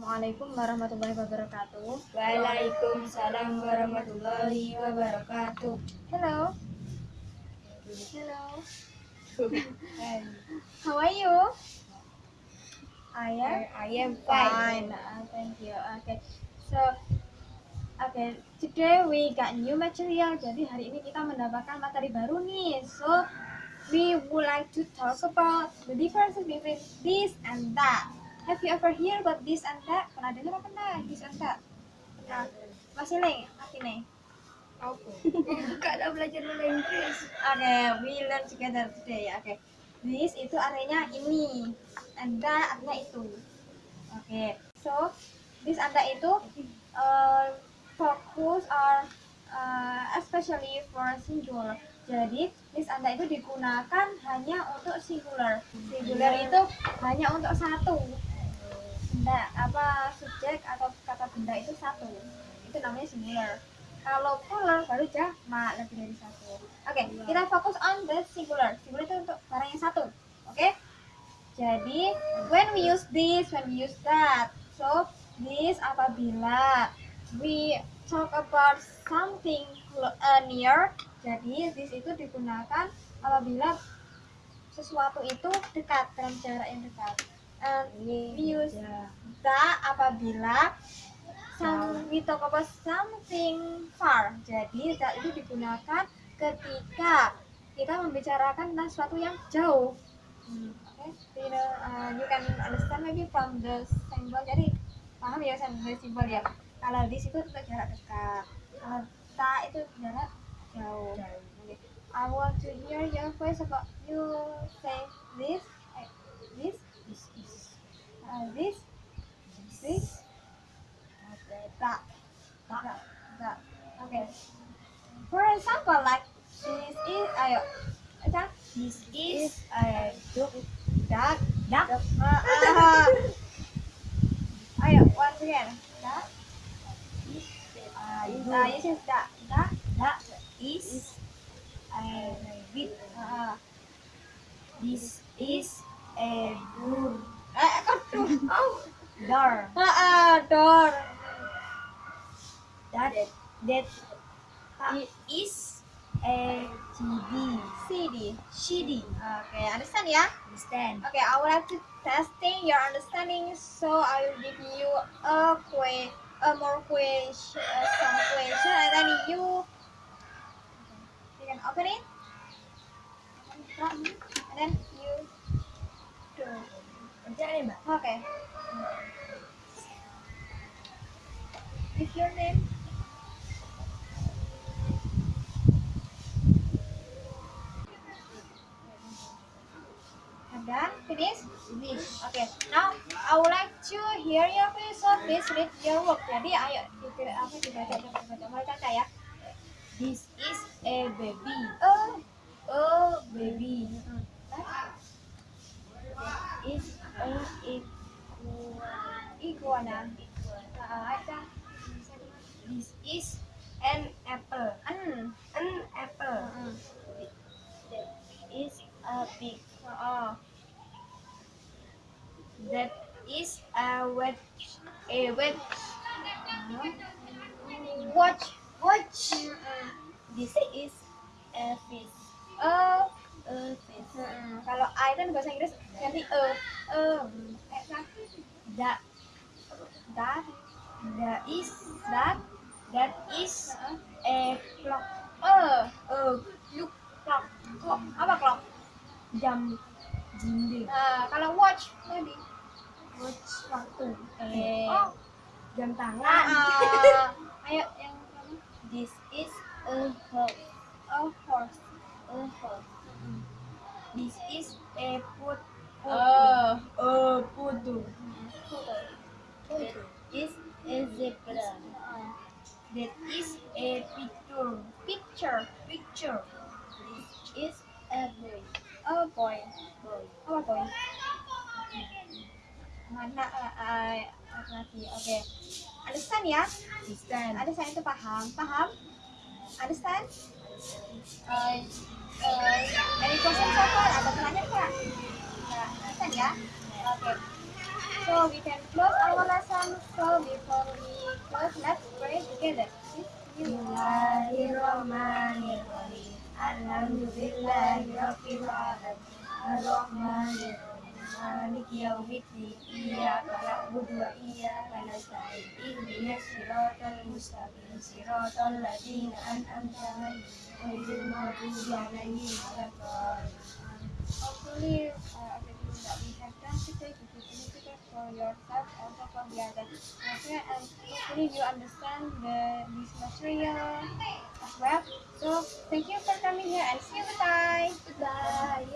Assalamualaikum warahmatullahi wabarakatuh. Waalaikumsalam warahmatullahi wabarakatuh. Hello. Hello. How are you? I am I am fine. fine. Uh, thank you. Okay. So, okay. Today we got new material. Jadi hari ini kita mendapatkan materi baru nih. So, we would like to talk about the differences between this and that. Have you ever hear about this and that? Pernah dengar apa pernah this and that? Pernah. Masih nih, masih nih. Apa? Kak dah belajar bahasa Inggris. Oke, we learn together today. Oke, this itu artinya ini, and that artinya itu. Oke, so this and that itu uh, fokus or uh, especially for singular. Jadi this and that itu digunakan hanya untuk singular. Singular itu hanya untuk satu. Benda apa subjek atau kata benda itu satu. Itu namanya singular. Kalau plural baru jamak lebih dari satu. Oke, kita fokus on the singular. Singular itu untuk barang yang satu. Oke? Jadi, when we use this, when we use that. So, this apabila we talk about something uh, near. Jadi, this itu digunakan apabila sesuatu itu dekat dalam jarak yang dekat. Use that apabila some, we talk about something far. Jadi that itu digunakan ketika kita membicarakan tentang sesuatu yang jauh. Hmm, Oke, you know, uh, you can understand maybe from the symbol. Jadi paham ya dari simbol ya. Kalau di situ untuk jarak dekat. Kalau ta itu jarak jauh. Oke. I want to hear your voice about you say this, this, This is uh, this, this, that, that, that. Okay. For example, like this is, ayo, aja, this is a dog. that, Duck. uh, uh, ayo, once again, that, Uh, uh, you say that, that, that is a rabbit. uh, This is a door. Door. uh, uh, door, That that it is a TV. CD. CD. Okay, understand ya? Understand? Okay, I would like to testing your understanding, so I will give you a que a more question, uh, some question, and then you you can open it, and then you do. Kerja nih mbak. Okay. Give your name. Done. Finish. Finish. Okay, now I would like to hear your voice, so please read your work. Jadi ayo di- apa dibaca coba baca mulai Caca ya. This is a baby. Oh, Oh baby. hmm. Is a equal. iguana. Ah, ayo Ca. This is an apple. An. An apple. Hmm. That is a pig. Oh. That is a wet. A wet. Watch. Watch. Hmm. This is a fish. Oh. A fish. Hmm. Kalau I kan bahasa Inggris ganti. E. Ayo Ca. That That. that is that that is a clock. E. A Look. Clock. Clock. Apa clock? jam dinding. Nah, kalau watch tadi. Watch waktu. Eh. Oh, jam tangan. Ah, ayo yang mana? This is a horse. Oh, horse. A horse. This is a put. Oh. a putu. Foto. That is a zebra. That is a picture. Picture. Picture. This is a boy. Oh, boy. Boy. Apa boy? Mana uh, laki Oke. Understand ya? Understand? Understand itu paham. Paham? Understand? Uh, uh, any question so far? Ada pertanyaan nggak? Nggak. Understand ya? Oke. So Bismillahirrahmanirrahim. Alhamdulillahi rabbil alamin. Ar-Rahmanir Maliki yaumiddin. Iyyaka na'budu wa iyyaka nasta'in. Ihdinas siratal mustaqim. Siratal ladzina an'amta 'alaihim ghairil maghdubi 'alaihim waladdallin. Hopefully, uh, everything that we have done today is significant for yourself, also for the others. Okay, and hopefully you understand the this material as well. So, thank you for coming here and see you. Bye. Bye.